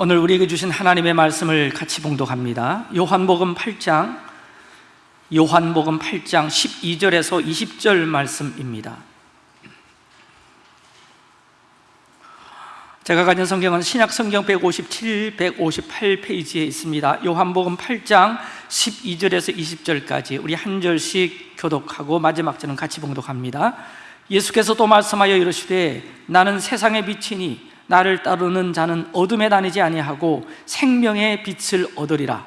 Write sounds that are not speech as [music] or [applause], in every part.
오늘 우리에게 주신 하나님의 말씀을 같이 봉독합니다. 요한복음 8장 요한복음 8장 12절에서 20절 말씀입니다. 제가 가진 성경은 신약 성경 157, 158페이지에 있습니다. 요한복음 8장 12절에서 20절까지 우리 한 절씩 교독하고 마지막 절은 같이 봉독합니다. 예수께서 또 말씀하여 이르시되 나는 세상의 빛이니 나를 따르는 자는 어둠에 다니지 아니하고 생명의 빛을 얻으리라.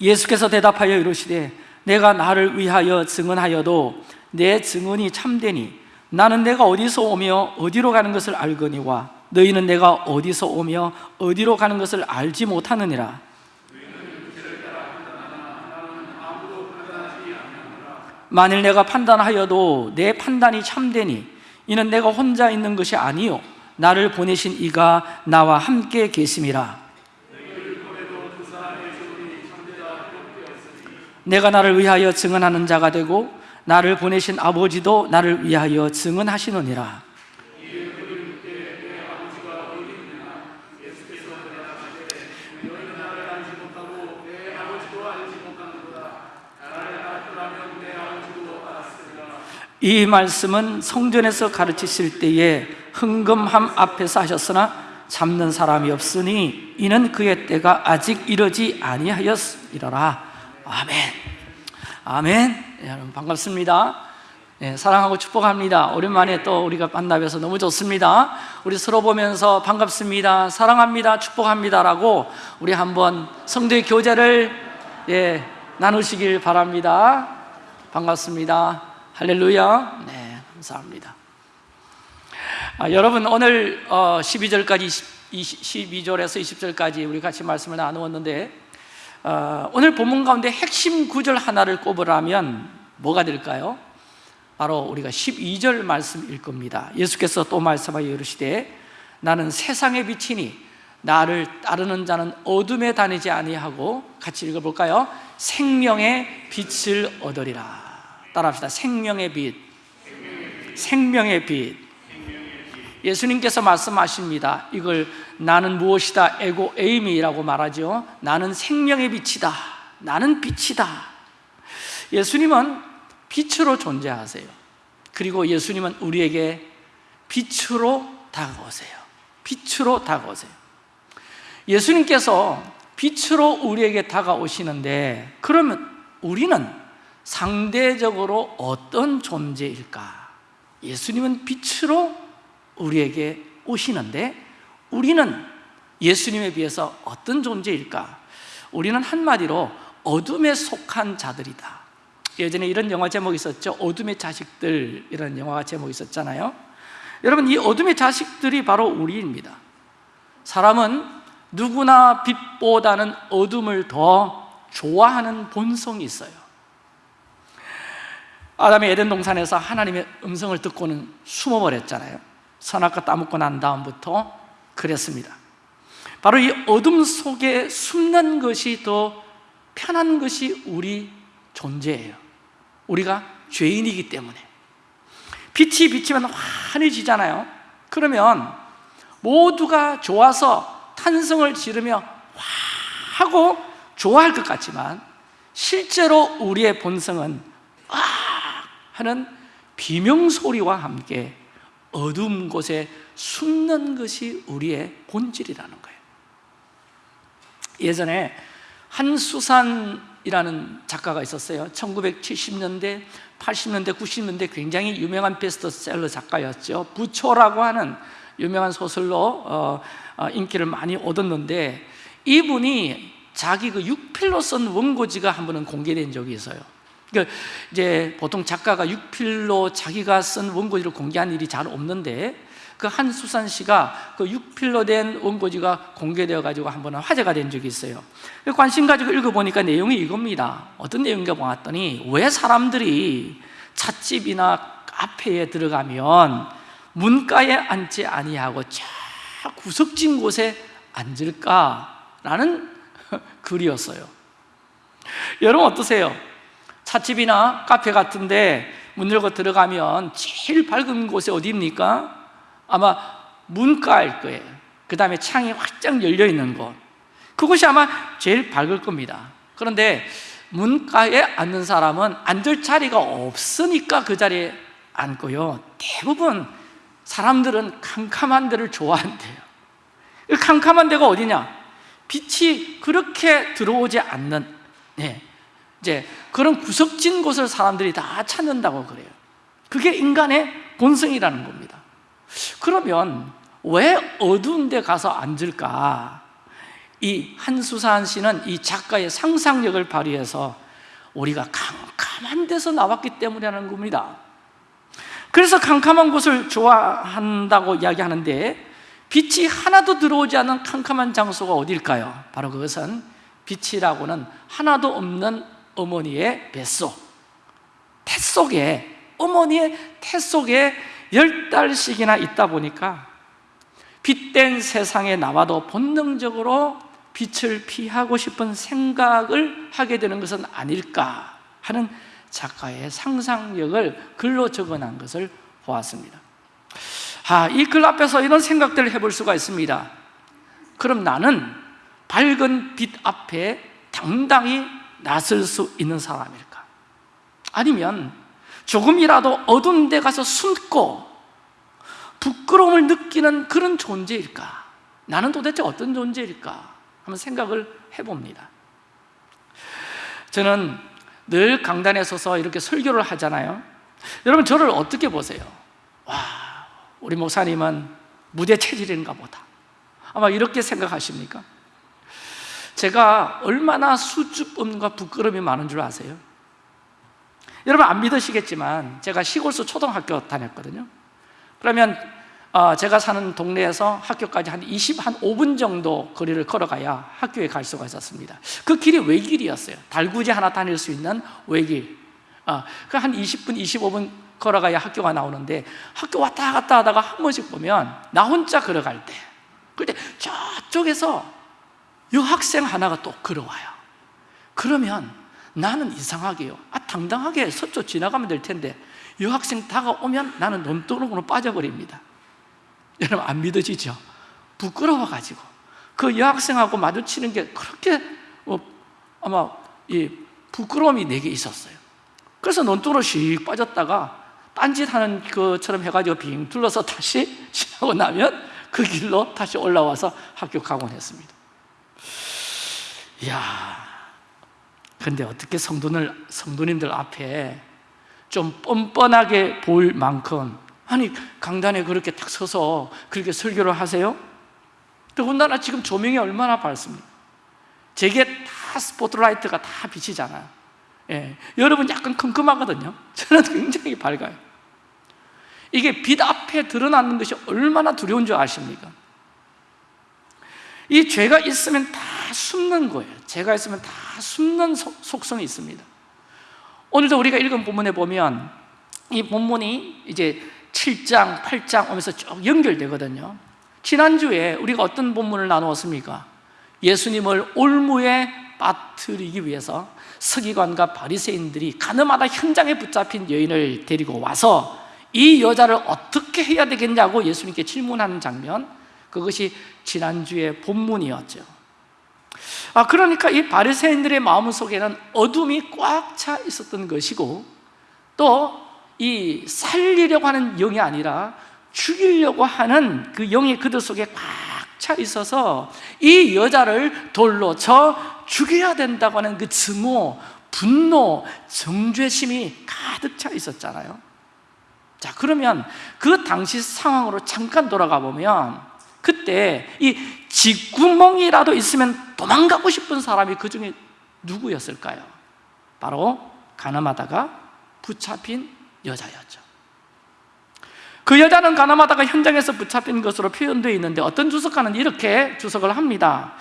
예수께서 대답하여 이르시되 내가 나를 위하여 증언하여도 내 증언이 참되니 나는 내가 어디서 오며 어디로 가는 것을 알거니와 너희는 내가 어디서 오며 어디로 가는 것을 알지 못하느니라 만일 내가 판단하여도 내 판단이 참되니 이는 내가 혼자 있는 것이 아니요. 나를 보내신 이가 나와 함께 계심이라. 내가 나를 위하여 증언하는 자가 되고 나를 보내신 아버지도 나를 위하여 증언하시느니라 이 말씀은 성전에서 가르치실 때에 흥금함 앞에서 하셨으나 잡는 사람이 없으니 이는 그의 때가 아직 이르지 아니하였으리라. 아멘. 아멘. 예, 여러분 반갑습니다. 네, 사랑하고 축복합니다. 오랜만에 또 우리가 만나뵈서 너무 좋습니다. 우리 서로 보면서 반갑습니다. 사랑합니다. 축복합니다 라고 우리 한번 성도의 교제를 예, 나누시길 바랍니다. 반갑습니다 할렐루야. 네, 감사합니다. 아, 여러분 오늘 어, 12절까지 12절에서 20절까지 우리 같이 말씀을 나누었는데 어, 오늘 본문 가운데 핵심 구절 하나를 꼽으라면 뭐가 될까요? 바로 우리가 12절 말씀일 겁니다. 예수께서 또 말씀하여 이르시되 나는 세상의 빛이니 나를 따르는 자는 어둠에 다니지 아니하고 같이 읽어볼까요? 생명의 빛을 얻으리라 따라합시다. 생명의 빛. 생명의 빛. 예수님께서 말씀하십니다. 이걸 나는 무엇이다? 에고 에이미라고 말하죠 나는 생명의 빛이다. 나는 빛이다. 예수님은 빛으로 존재하세요. 그리고 예수님은 우리에게 빛으로 다가오세요. 빛으로 다가오세요. 예수님께서 빛으로 우리에게 다가오시는데 그러면 우리는 상대적으로 어떤 존재일까? 예수님은 빛으로 우리에게 오시는데 우리는 예수님에 비해서 어떤 존재일까? 우리는 한마디로 어둠에 속한 자들이다. 예전에 이런 영화 제목이 있었죠. 어둠의 자식들 이런 영화 제목이 있었잖아요. 여러분 이 어둠의 자식들이 바로 우리입니다. 사람은 누구나 빛보다는 어둠을 더 좋아하는 본성이 있어요 아담이 에덴 동산에서 하나님의 음성을 듣고는 숨어버렸잖아요. 선악과 따먹고 난 다음부터 그랬습니다. 바로 이 어둠 속에 숨는 것이 더 편한 것이 우리 존재예요. 우리가 죄인이기 때문에. 빛이 비치면 환해지잖아요. 그러면 모두가 좋아서 탄성을 지르며 와 하고 좋아할 것 같지만 실제로 우리의 본성은 아 하는 비명소리와 함께 어두운 곳에 숨는 것이 우리의 본질이라는 거예요. 예전에 한수산이라는 작가가 있었어요. 1970년대, 80년대, 90년대 굉장히 유명한 베스트셀러 작가였죠. 부초라고 하는 유명한 소설로 어, 어, 인기를 많이 얻었는데 이분이 자기 그 육필로 쓴 원고지가 한 번은 공개된 적이 있어요 그러니까 이제 보통 작가가 육필로 자기가 쓴 원고지를 공개한 일이 잘 없는데 그 한수산 씨가 그 육필로 된 원고지가 공개되어 가지고 한 번은 화제가 된 적이 있어요. 관심 가지고 읽어보니까 내용이 이겁니다. 어떤 내용인가 보았더니 왜 사람들이 찻집이나 카페에 들어가면 문가에 앉지 아니하고 저 구석진 곳에 앉을까라는 [laughs] 글이었어요. 여러분 어떠세요? 찻집이나 카페 같은데 문 열고 들어가면 제일 밝은 곳이 어디입니까? 아마 문가일 거예요 그 다음에 창이 활짝 열려 있는 곳 그곳이 아마 제일 밝을 겁니다 그런데 문가에 앉는 사람은 앉을 자리가 없으니까 그 자리에 앉고요 대부분 사람들은 캄캄한 데를 좋아한대요 이 캄캄한 데가 어디냐? 빛이 그렇게 들어오지 않는 네. 이제 그런 구석진 곳을 사람들이 다 찾는다고 그래요 그게 인간의 본성이라는 겁니다 그러면 왜 어두운 데 가서 앉을까? 이 한수산 씨는 이 작가의 상상력을 발휘해서 우리가 캄캄한 데서 나왔기 때문이라는 겁니다 그래서 캄캄한 곳을 좋아한다고 이야기하는데 빛이 하나도 들어오지 않는 캄캄한 장소가 어딜까요? 바로 그것은 빛이라고는 하나도 없는 어머니의 뱃속 태 속에 어머니의 태 속에 열 달씩이나 있다 보니까 빛된 세상에 나와도 본능적으로 빛을 피하고 싶은 생각을 하게 되는 것은 아닐까 하는 작가의 상상력을 글로 적어놓은 것을 보았습니다. 아, 이 글 앞에서 이런 생각들을 해볼 수가 있습니다. 그럼 나는 밝은 빛 앞에 당당히 나설 수 있는 사람일까? 아니면 조금이라도 어두운 데 가서 숨고 부끄러움을 느끼는 그런 존재일까? 나는 도대체 어떤 존재일까? 한번 생각을 해봅니다 저는 늘 강단에 서서 이렇게 설교를 하잖아요 여러분 저를 어떻게 보세요? 와, 우리 목사님은 무대 체질인가 보다 아마 이렇게 생각하십니까? 제가 얼마나 수줍음과 부끄러움이 많은 줄 아세요? 여러분 안 믿으시겠지만 제가 시골서 초등학교 다녔거든요. 그러면 어, 제가 사는 동네에서 학교까지 한 20, 한 5분 정도 거리를 걸어가야 학교에 갈 수가 있었습니다. 그 길이 외길이었어요. 달구지 하나 다닐 수 있는 외길. 어, 그한 20분, 25분 걸어가야 학교가 나오는데 학교 왔다 갔다 하다가 한 번씩 보면 나 혼자 걸어갈 때 그때 저쪽에서 여학생 하나가 또 걸어와요. 그러면 나는 이상하게요. 아 당당하게 서쪽 지나가면 될 텐데 여학생 다가오면 나는 논두렁으로 빠져버립니다. 여러분 안 믿어지죠? 부끄러워가지고. 그 여학생하고 마주치는 게 그렇게 어, 아마 이 부끄러움이 내게 있었어요. 그래서 논두렁으로 씩 빠졌다가 딴짓하는 것처럼 해가지고 빙 둘러서 다시 [laughs] 지나고 나면 그 길로 다시 올라와서 가곤 했습니다 이야 근데 어떻게 성도들, 성도님들 앞에 좀 뻔뻔하게 보일 만큼 아니 강단에 그렇게 딱 서서 그렇게 설교를 하세요? 더군다나 지금 조명이 얼마나 밝습니까? 제게 다 스포트라이트가 다 비치잖아요 예, 여러분 약간 컴컴하거든요 저는 굉장히 밝아요 이게 빛 앞에 드러나는 것이 얼마나 두려운 줄 아십니까? 이 죄가 있으면 다 숨는 거예요. 죄가 있으면 다 숨는 속성이 있습니다. 오늘도 우리가 읽은 본문에 보면 이 본문이 이제 7장, 8장 오면서 쭉 연결되거든요. 지난주에 우리가 어떤 본문을 나누었습니까? 예수님을 올무에 빠뜨리기 위해서 서기관과 바리새인들이 가늠하다 현장에 붙잡힌 여인을 데리고 와서 이 여자를 어떻게 해야 되겠냐고 예수님께 질문하는 장면 그것이 지난주의 본문이었죠 아 그러니까 이 바리새인들의 마음 속에는 어둠이 꽉 차 있었던 것이고 또 이 살리려고 하는 영이 아니라 죽이려고 하는 그 영이 그들 속에 꽉 차 있어서 이 여자를 돌로 쳐 죽여야 된다고 하는 그 증오, 분노, 정죄심이 가득 차 있었잖아요. 자 그러면 그 당시 상황으로 잠깐 돌아가 보면 그때 이 쥐구멍이라도 있으면 도망가고 싶은 사람이 그 중에 누구였을까요? 바로 가늠하다가 붙잡힌 여자였죠 그 여자는 가늠하다가 현장에서 붙잡힌 것으로 표현되어 있는데 어떤 주석가는 이렇게 주석을 합니다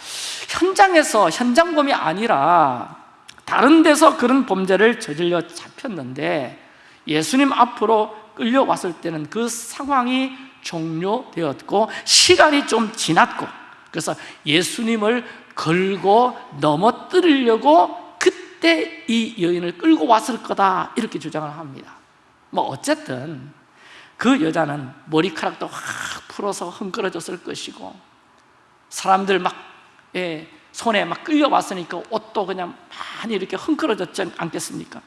현장에서 현장범이 아니라 다른 데서 그런 범죄를 저질러 잡혔는데 예수님 앞으로 끌려왔을 때는 그 상황이 종료되었고 시간이 좀 지났고 그래서 예수님을 걸고 넘어뜨리려고 그때 이 여인을 끌고 왔을 거다 이렇게 주장을 합니다 뭐 어쨌든 그 여자는 머리카락도 확 풀어서 흥그러졌을 것이고 사람들 막 예, 손에 막 끌려왔으니까 옷도 그냥 많이 이렇게 흥그러졌지 않겠습니까?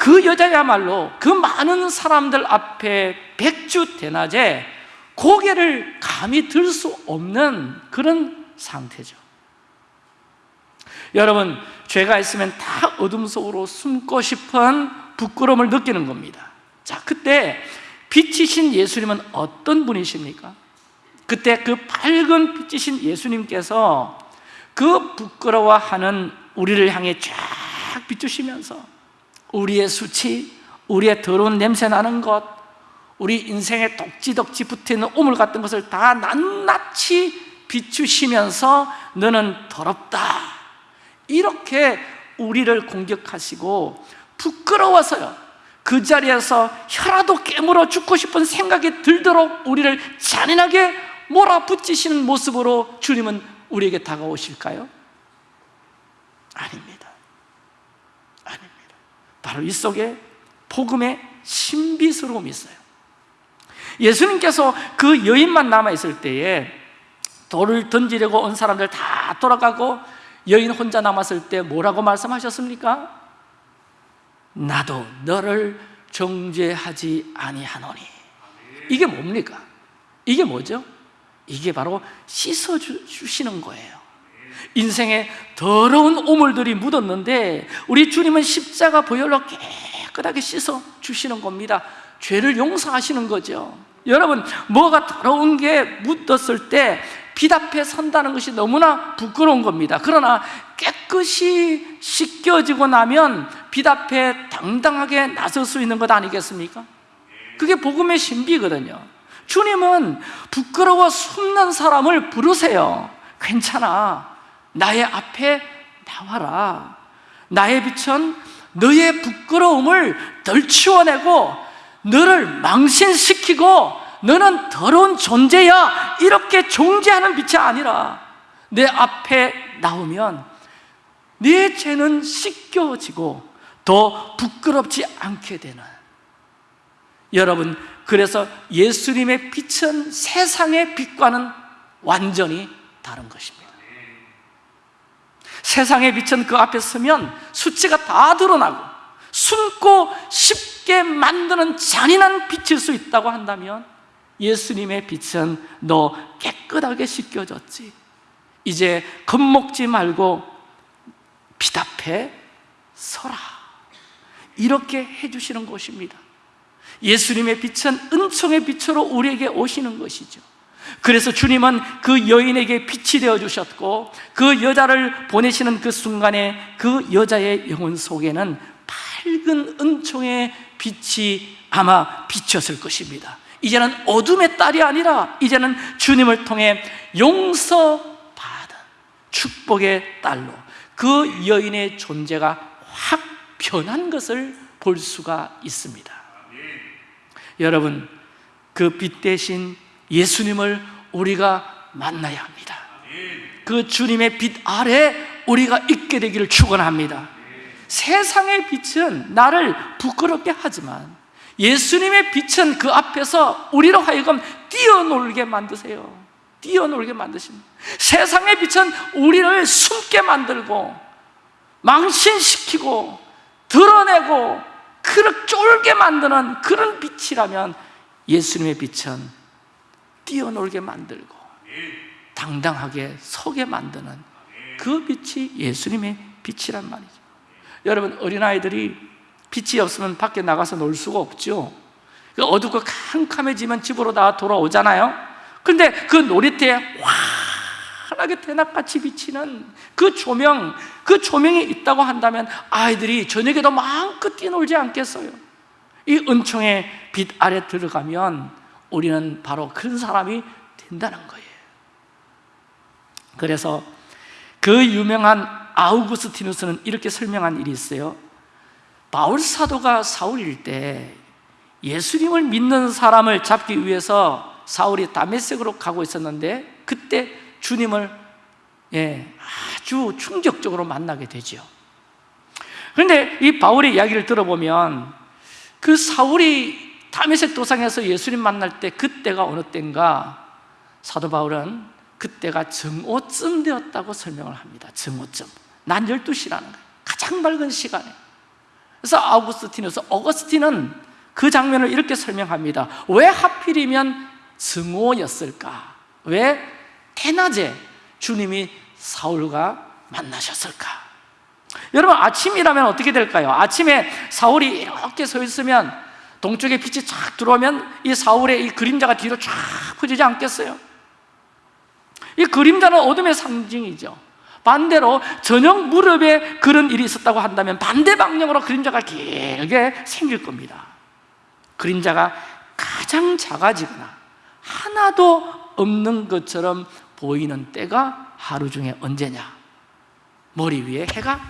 그 여자야말로 그 많은 사람들 앞에 백주 대낮에 고개를 감히 들 수 없는 그런 상태죠 여러분 죄가 있으면 다 어둠 속으로 숨고 싶은 부끄러움을 느끼는 겁니다 자 그때 빛이신 예수님은 어떤 분이십니까? 그때 그 밝은 빛이신 예수님께서 그 부끄러워하는 우리를 향해 쫙 비추시면서 우리의 수치, 우리의 더러운 냄새 나는 것, 우리 인생에 덕지덕지 붙어있는 오물 같은 것을 다 낱낱이 비추시면서 너는 더럽다. 이렇게 우리를 공격하시고 부끄러워서요. 그 자리에서 혀라도 깨물어 죽고 싶은 생각이 들도록 우리를 잔인하게 몰아붙이시는 모습으로 주님은 우리에게 다가오실까요? 아닙니다 바로 이 속에 복음의 신비스러움이 있어요 예수님께서 그 여인만 남아있을 때에 돌을 던지려고 온 사람들 다 돌아가고 여인 혼자 남았을 때 뭐라고 말씀하셨습니까? 나도 너를 정죄하지 아니하노니 이게 뭡니까? 이게 뭐죠? 이게 바로 씻어주시는 거예요 인생에 더러운 오물들이 묻었는데 우리 주님은 십자가 보혈로 깨끗하게 씻어 주시는 겁니다. 죄를 용서하시는 거죠. 여러분 뭐가 더러운 게 묻었을 때빛 앞에 선다는 것이 너무나 부끄러운 겁니다. 그러나 깨끗이 씻겨지고 나면 빛 앞에 당당하게 나설 수 있는 것 아니겠습니까? 그게 복음의 신비거든요. 주님은 부끄러워 숨는 사람을 부르세요. 괜찮아 나의 앞에 나와라. 나의 빛은 너의 부끄러움을 덜치워내고 너를 망신시키고 너는 더러운 존재야. 이렇게 존재하는 빛이 아니라 내 앞에 나오면 네 죄는 씻겨지고 더 부끄럽지 않게 되는. 여러분 그래서 예수님의 빛은 세상의 빛과는 완전히 다른 것입니다 세상의 빛은 그 앞에 서면 수치가 다 드러나고 숨고 쉽게 만드는 잔인한 빛일 수 있다고 한다면 예수님의 빛은 너 깨끗하게 씻겨졌지. 이제 겁먹지 말고 빛 앞에 서라. 이렇게 해주시는 것입니다. 예수님의 빛은 은총의 빛으로 우리에게 오시는 것이죠 그래서 주님은 그 여인에게 빛이 되어 주셨고 그 여자를 보내시는 그 순간에 그 여자의 영혼 속에는 밝은 은총의 빛이 아마 비쳤을 것입니다. 이제는 어둠의 딸이 아니라 이제는 주님을 통해 용서받은 축복의 딸로 그 여인의 존재가 확 변한 것을 볼 수가 있습니다. 여러분 그 빛 대신 예수님을 우리가 만나야 합니다. 그 주님의 빛 아래 우리가 있게 되기를 축원합니다. 세상의 빛은 나를 부끄럽게 하지만 예수님의 빛은 그 앞에서 우리로 하여금 뛰어놀게 만드세요. 뛰어놀게 만드십니다. 세상의 빛은 우리를 숨게 만들고 망신시키고 드러내고 그렇게 쫄게 만드는 그런 빛이라면 예수님의 빛은 뛰어놀게 만들고 당당하게 서게 만드는 그 빛이 예수님의 빛이란 말이죠. 여러분 어린아이들이 빛이 없으면 밖에 나가서 놀 수가 없죠. 어둡고 캄캄해지면 집으로 다 돌아오잖아요. 근데 그 놀이터에 환하게 대낮같이 비치는 그 조명 그 조명이 있다고 한다면 아이들이 저녁에도 마음껏 뛰놀지 않겠어요? 이 은총의 빛 아래 들어가면 우리는 바로 그런 사람이 된다는 거예요. 그래서 그 유명한 아우구스티누스는 이렇게 설명한 일이 있어요. 바울 사도가 사울일 때 예수님을 믿는 사람을 잡기 위해서 사울이 다메섹으로 가고 있었는데 그때 주님을 예, 아주 충격적으로 만나게 되죠 그런데 이 바울의 이야기를 들어보면 그 사울이 다메섹 도상에서 예수님 만날 때 그때가 어느 때인가 사도 바울은 그때가 정오쯤 되었다고 설명을 합니다 정오쯤 난 12시라는 거예요 가장 밝은 시간에 그래서 아우구스티누스 어거스틴은 그 장면을 이렇게 설명합니다 왜 하필이면 정오였을까? 왜 대낮에 주님이 사울과 만나셨을까? 여러분 아침이라면 어떻게 될까요? 아침에 사울이 이렇게 서 있으면 동쪽에 빛이 쫙 들어오면 이 사울의 이 그림자가 뒤로 쫙 퍼지지 않겠어요? 이 그림자는 어둠의 상징이죠 반대로 저녁 무렵에 그런 일이 있었다고 한다면 반대 방향으로 그림자가 길게 생길 겁니다 그림자가 가장 작아지거나 하나도 없는 것처럼 보이는 때가 하루 중에 언제냐? 머리 위에 해가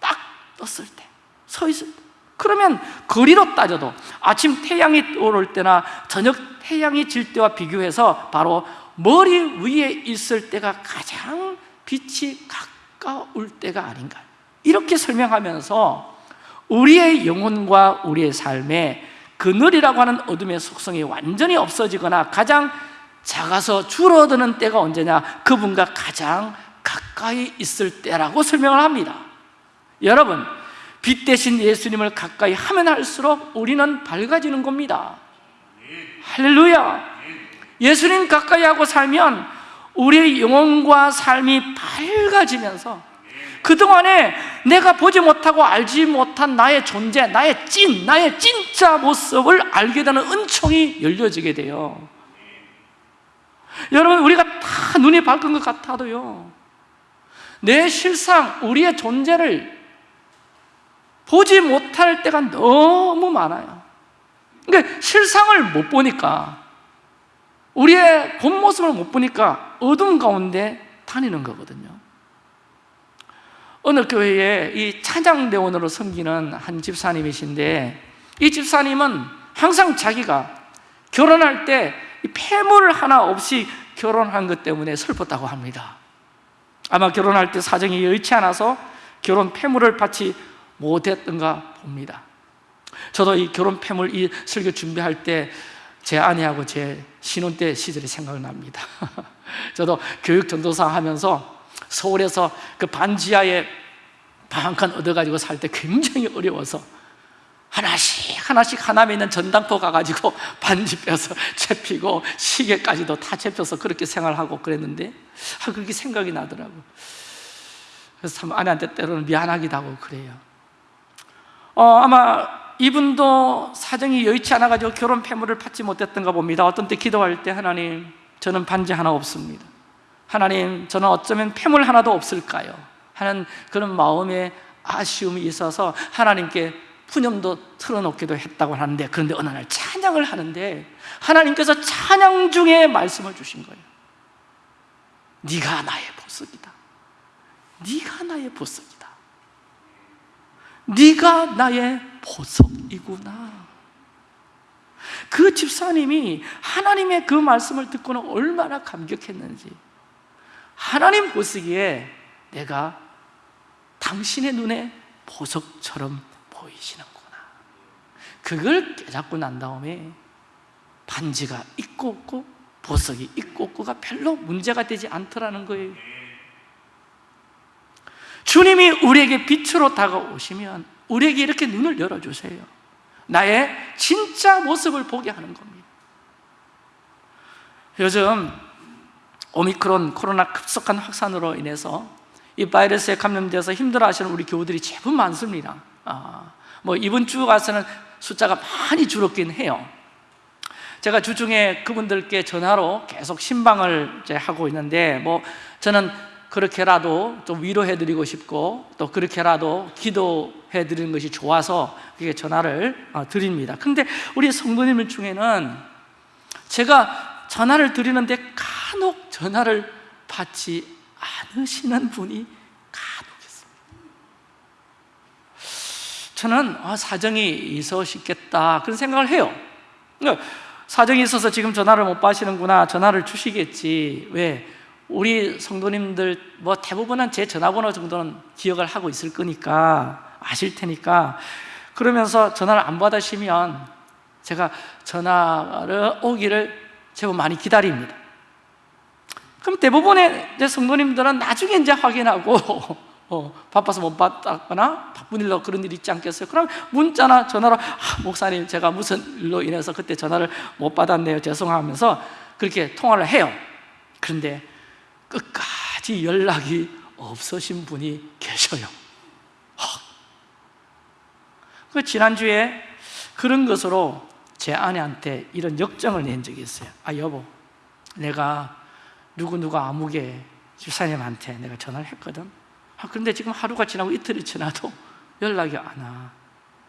딱 떴을 때, 서 있을 때. 그러면 거리로 따져도 아침 태양이 오를 때나 저녁 태양이 질 때와 비교해서 바로 머리 위에 있을 때가 가장 빛이 가까울 때가 아닌가. 이렇게 설명하면서 우리의 영혼과 우리의 삶에 그늘이라고 하는 어둠의 속성이 완전히 없어지거나 가장 작아서 줄어드는 때가 언제냐? 그분과 가장 가까이 있을 때라고 설명을 합니다. 여러분 빛 대신 예수님을 가까이 하면 할수록 우리는 밝아지는 겁니다. 할렐루야. 예수님 가까이 하고 살면 우리의 영혼과 삶이 밝아지면서 그동안에 내가 보지 못하고 알지 못한 나의 존재, 나의 찐, 나의 진짜 모습을 알게 되는 은총이 열려지게 돼요. 여러분 우리가 다 눈이 밝은 것 같아도요 내 실상, 우리의 존재를 보지 못할 때가 너무 많아요. 그러니까 실상을 못 보니까 우리의 본 모습을 못 보니까 어둠 가운데 다니는 거거든요. 어느 교회에 이 찬양대원으로 섬기는 한 집사님이신데 이 집사님은 항상 자기가 결혼할 때 폐물 하나 없이 결혼한 것 때문에 슬펐다고 합니다. 아마 결혼할 때 사정이 여의치 않아서 결혼 폐물을 받지 못했던가 봅니다. 저도 이 결혼 폐물 이 설교 준비할 때 제 아내하고 제 신혼 때 시절이 생각납니다. [laughs] 저도 교육 전도사 하면서 서울에서 그 반지하에 방 한 칸 얻어가지고 살 때 굉장히 어려워서 하나씩 하나씩 하남에 있는 전당포 가가지고 [laughs] 반지 빼서 채피고 시계까지도 다 채펴서 그렇게 생활하고 그랬는데 아, 그렇게 생각이 나더라고. 그래서 참 아내한테 때로는 미안하기도 하고 그래요 어, 아마 이분도 사정이 여의치 않아가지고 결혼 폐물을 받지 못했던가 봅니다. 어떤 때 기도할 때 하나님 저는 반지 하나 없습니다. 하나님 저는 어쩌면 폐물 하나도 없을까요? 하는 그런 마음에 아쉬움이 있어서 하나님께 푸념도 틀어놓기도 했다고 하는데 그런데 어느 날 찬양을 하는데 하나님께서 찬양 중에 말씀을 주신 거예요. 네가 나의 보석이다. 네가 나의 보석이다 네가 나의 보석이구나. 그 집사님이 하나님의 그 말씀을 듣고는 얼마나 감격했는지 하나님 보시기에 내가 당신의 눈에 보석처럼 보이시는구나. 그걸 깨닫고 난 다음에 반지가 있고 없고 보석이 있고 없고가 별로 문제가 되지 않더라는 거예요 주님이 우리에게 빛으로 다가오시면 우리에게 이렇게 눈을 열어주세요. 나의 진짜 모습을 보게 하는 겁니다. 요즘 오미크론 코로나 급속한 확산으로 인해서 이 바이러스에 감염돼서 힘들어하시는 우리 교우들이 제법 많습니다. 아, 뭐 이번 주 가서는 숫자가 많이 줄었긴 해요. 제가 주중에 그분들께 전화로 계속 신방을 하고 있는데 뭐 저는 그렇게라도 좀 위로해드리고 싶고 또 그렇게라도 기도해드리는 것이 좋아서 그게 전화를 어, 드립니다. 근데 우리 성도님들 중에는 제가 전화를 드리는데 간혹 전화를 받지 않으시는 분이 간혹 있습니다. 저는 아, 사정이 있으시겠다 그런 생각을 해요. 그러니까 사정이 있어서 지금 전화를 못 받으시는구나 전화를 주시겠지. 왜? 우리 성도님들 뭐 대부분 은 제 전화번호 정도는 기억을 하고 있을 거니까 아실 테니까. 그러면서 전화를 안 받으시면 제가 전화를 오기를 제법 많이 기다립니다. 그럼 대부분의 이제 성도님들은 나중에 이제 확인하고 [laughs] 어, 바빠서 못 받았거나 바쁜 일로 그런 일 있지 않겠어요? 그럼 문자나 전화로 아, 목사님 제가 무슨 일로 인해서 그때 전화를 못 받았네요. 죄송하면서 그렇게 통화를 해요. 그런데 끝까지 연락이 없으신 분이 계셔요. 그 지난주에 그런 것으로 제 아내한테 이런 역정을 낸 적이 있어요. 아 여보 내가 누구누구 아무개 집사님한테 내가 전화를 했거든. 아, 그런데 지금 하루가 지나고 이틀이 지나도 연락이 안 와.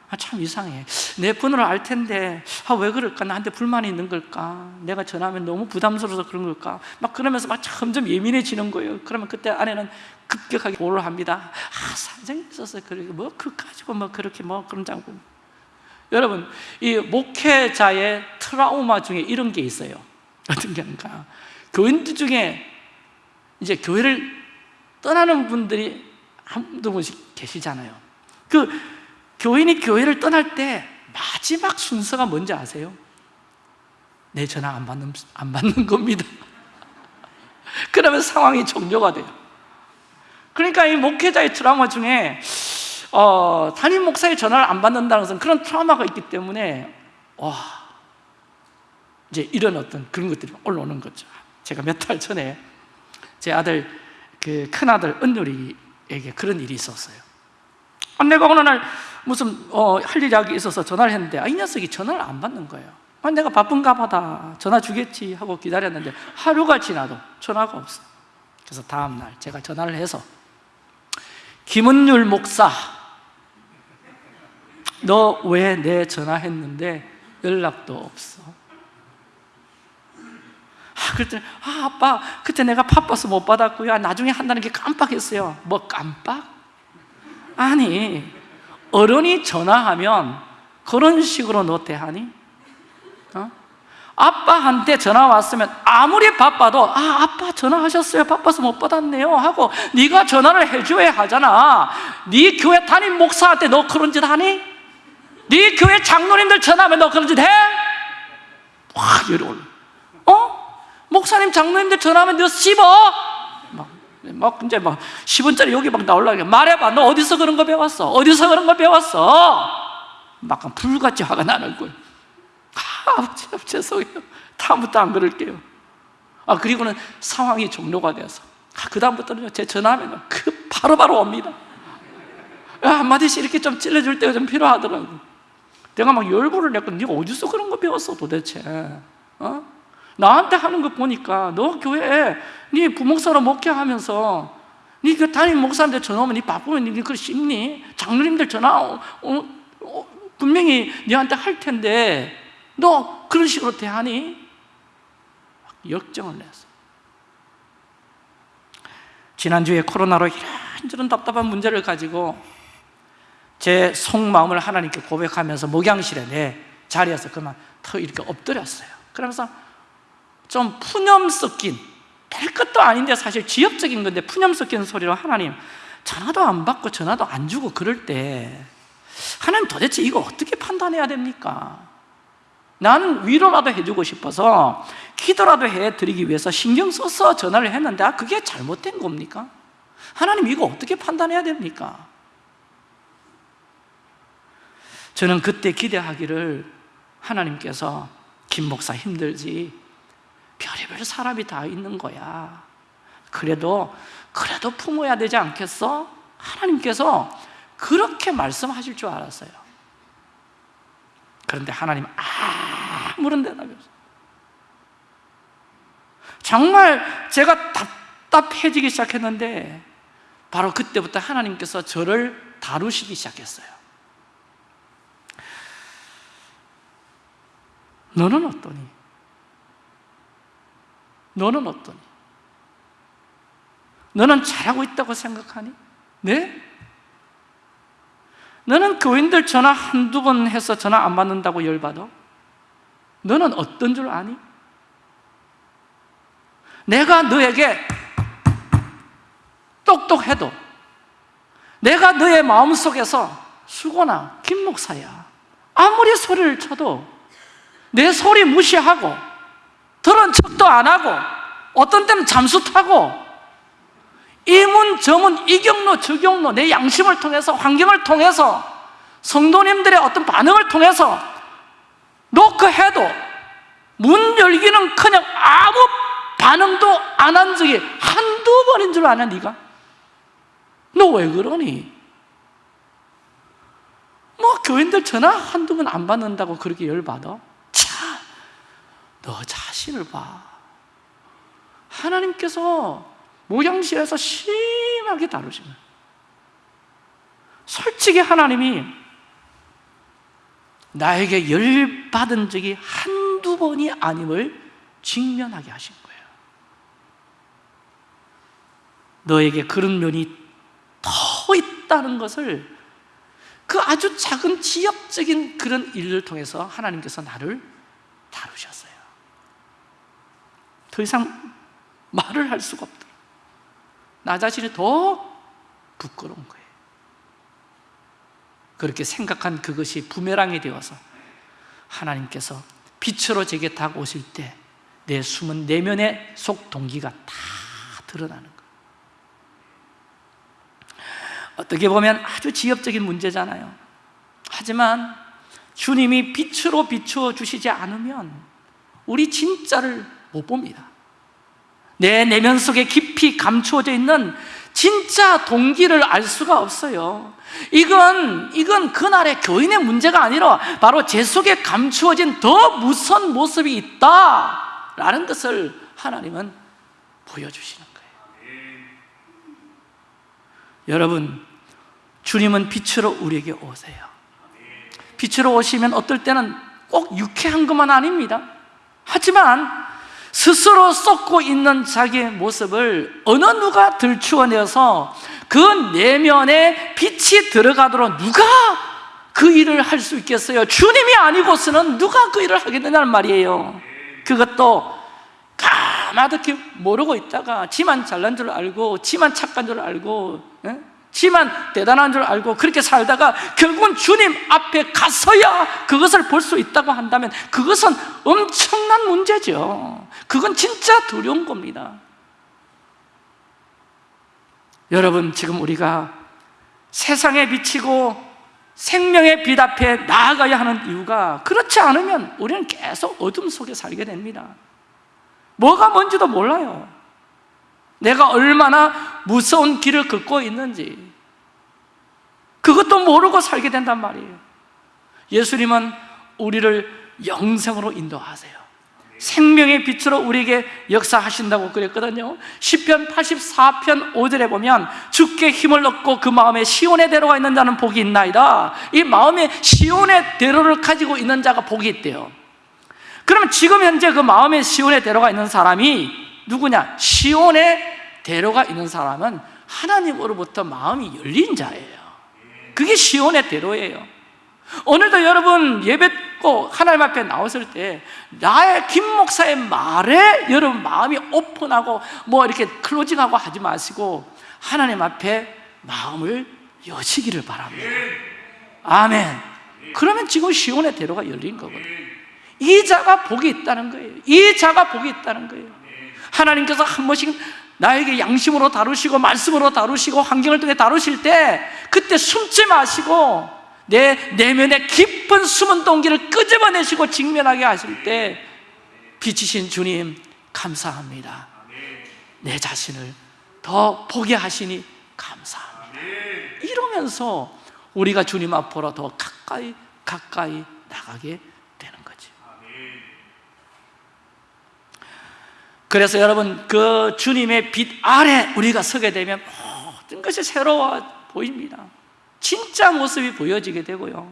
아, 참 이상해. 내 번호를 알 텐데, 아, 왜 그럴까? 나한테 불만이 있는 걸까? 내가 전화하면 너무 부담스러워서 그런 걸까? 막 그러면서 막 점점 예민해지는 거예요. 그러면 그때 아내는 급격하게 보를 합니다. 아, 사정이 있어서 그래. 뭐, 그 가지고 뭐 그렇게 뭐 그런 장고. 여러분, 이 목회자의 트라우마 중에 이런 게 있어요. 어떤 게인가? 교인들 중에 이제 교회를 떠나는 분들이 한두 분씩 계시잖아요 그 교인이 교회를 떠날 때 마지막 순서가 뭔지 아세요? 내 전화 안 받는, 안 받는 겁니다. [laughs] 그러면 상황이 종료가 돼요. 그러니까 이 목회자의 트라우마 중에 어, 담임 목사의 전화를 안 받는다는 것은 그런 트라우마가 있기 때문에 와 이제 이런 어떤 그런 것들이 올라오는 거죠. 제가 몇 달 전에 제 아들 그 큰아들 은율이에게 그런 일이 있었어요. 아, 내가 어느 날 무슨 어, 할 일이 있어서 전화를 했는데 아, 이 녀석이 전화를 안 받는 거예요. 아, 내가 바쁜가 보다 전화 주겠지 하고 기다렸는데 하루가 지나도 전화가 없어 그래서 다음날 제가 전화를 해서 김은율 목사 너 왜 내 전화했는데 연락도 없어? 아, 그랬더니 아 아빠 그때 내가 바빠서 못 받았고요. 나중에 한다는 게 깜빡했어요. 뭐 깜빡? 아니 어른이 전화하면 그런 식으로 너 대하니? 어? 아빠한테 전화 왔으면 아무리 바빠도 아 아빠 전화하셨어요 바빠서 못 받았네요 하고 네가 전화를 해줘야 하잖아 네 교회 담임 목사한테 너 그런 짓 하니? 네 교회 장로님들 전화하면 너 그런 짓 해? 와 열이 올라 어? 목사님 장로님들 전화하면 너 씹어? 막, 막 이제 막 10원짜리 여기 막 나올라게 말해봐. 너 어디서 그런 거 배웠어? 어디서 그런 거 배웠어? 막 불같이 화가 나는 거예요. 아 죄송해요. 다음부터 안 그럴게요. 아 그리고는 상황이 종료가 돼서. 아, 그 다음부터는 제 전화하면 그 바로바로 옵니다. 야, 한마디씩 이렇게 좀 찔러줄 때가 좀 필요하더라고. 내가 막 열불을 냈고 네가 어디서 그런 거 배웠어 도대체? 어? 나한테 하는 거 보니까 너 교회에 네 부목사로 목회하면서 네그 담임 목사한테 전화 오면 네 바쁘면 네 그걸 씹니? 장로님들 전화 어, 어, 분명히 네한테 할 텐데 너 그런 식으로 대하니? 역정을 냈어 지난주에 코로나로 이런저런 답답한 문제를 가지고 제 속마음을 하나님께 고백하면서 목양실에 내 자리에서 그만 더 이렇게 엎드렸어요 그러면서 좀 푸념 섞인 될 것도 아닌데 사실 지역적인 건데 푸념 섞인 소리로 하나님 전화도 안 받고 전화도 안 주고 그럴 때 하나님 도대체 이거 어떻게 판단해야 됩니까? 나는 위로라도 해주고 싶어서 기도라도 해드리기 위해서 신경 써서 전화를 했는데 아, 그게 잘못된 겁니까? 하나님 이거 어떻게 판단해야 됩니까? 저는 그때 기대하기를 하나님께서 김 목사 힘들지 별의별 사람이 다 있는 거야 그래도 그래도 품어야 되지 않겠어? 하나님께서 그렇게 말씀하실 줄 알았어요 그런데 하나님 아무런 대답이 없어요 정말 제가 답답해지기 시작했는데 바로 그때부터 하나님께서 저를 다루시기 시작했어요 너는 어떠니? 너는 어떠니? 너는 잘하고 있다고 생각하니? 네? 너는 교인들 전화 한두 번 해서 전화 안 받는다고 열받아? 너는 어떤 줄 아니? 내가 너에게 똑똑해도 내가 너의 마음속에서 수고나 김 목사야 아무리 소리를 쳐도 내 소리 무시하고 들은 척도 안 하고 어떤 때는 잠수 타고 이문 저문 이 경로 저 경로 내 양심을 통해서 환경을 통해서 성도님들의 어떤 반응을 통해서 노크해도 문 열기는 그냥 아무 반응도 안 한 적이 한두 번인 줄 아냐 네가? 너 왜 그러니? 뭐 교인들 전화 한두 번 안 받는다고 그렇게 열받아? 참, 너 자신을 봐. 하나님께서 모양실에서 심하게 다루시는 솔직히 하나님이 나에게 열받은 적이 한두 번이 아님을 직면하게 하신 거예요. 너에게 그런 면이 더 있다는 것을 그 아주 작은 지역적인 그런 일을 통해서 하나님께서 나를 다루셨어요 더 이상 말을 할 수가 없더라. 나 자신이 더 부끄러운 거예요. 그렇게 생각한 그것이 부메랑이 되어서 하나님께서 빛으로 제게 다가오실 때 내 숨은 내면의 속 동기가 다 드러나는 거예요. 어떻게 보면 아주 지엽적인 문제잖아요. 하지만 주님이 빛으로 비추어 주시지 않으면 우리 진짜를 못 봅니다. 내 내면 속에 깊이 감추어져 있는 진짜 동기를 알 수가 없어요. 이건, 이건 그날의 교인의 문제가 아니라 바로 제 속에 감추어진 더 무서운 모습이 있다 라는 것을 하나님은 보여주시는 거예요. 여러분 주님은 빛으로 우리에게 오세요. 빛으로 오시면 어떨 때는 꼭 유쾌한 것만 아닙니다. 하지만 스스로 쏟고 있는 자기의 모습을 어느 누가 들추어내서 그 내면에 빛이 들어가도록 누가 그 일을 할 수 있겠어요? 주님이 아니고서는 누가 그 일을 하겠느냐는 말이에요 그것도 까마득히 모르고 있다가 지만 잘난 줄 알고 지만 착한 줄 알고 예? 지만 대단한 줄 알고 그렇게 살다가 결국은 주님 앞에 가서야 그것을 볼 수 있다고 한다면 그것은 엄청난 문제죠. 그건 진짜 두려운 겁니다. 여러분 지금 우리가 세상에 비치고 생명의 빛 앞에 나아가야 하는 이유가 그렇지 않으면 우리는 계속 어둠 속에 살게 됩니다. 뭐가 뭔지도 몰라요 내가 얼마나 무서운 길을 걷고 있는지. 그것도 모르고 살게 된단 말이에요. 예수님은 우리를 영생으로 인도하세요. 생명의 빛으로 우리에게 역사하신다고 그랬거든요. 10편 84편 5절에 보면 주께 힘을 얻고 그 마음에 시온의 대로가 있는 자는 복이 있나이다. 이 마음에 시온의 대로를 가지고 있는 자가 복이 있대요. 그러면 지금 현재 그 마음에 시온의 대로가 있는 사람이 누구냐? 시온의 대로가 있는 사람은 하나님으로부터 마음이 열린 자예요. 그게 시온의 대로예요. 오늘도 여러분 예배고 하나님 앞에 나왔을 때 나의 김 목사의 말에 여러분 마음이 오픈하고 뭐 이렇게 클로징하고 하지 마시고 하나님 앞에 마음을 여시기를 바랍니다. 아멘. 그러면 지금 시온의 대로가 열린 거거든요. 이 자가 복이 있다는 거예요. 이 자가 복이 있다는 거예요. 하나님께서 한 번씩 나에게 양심으로 다루시고 말씀으로 다루시고 환경을 통해 다루실 때 그때 숨지 마시고 내 내면의 깊은 숨은 동기를 끄집어내시고 직면하게 하실 때 빛이신 주님 감사합니다. 내 자신을 더 보게 하시니 감사합니다. 이러면서 우리가 주님 앞으로 더 가까이 가까이 나가게 되는 거죠 그래서 여러분 그 주님의 빛 아래 우리가 서게 되면 모든 것이 새로워 보입니다. 진짜 모습이 보여지게 되고요.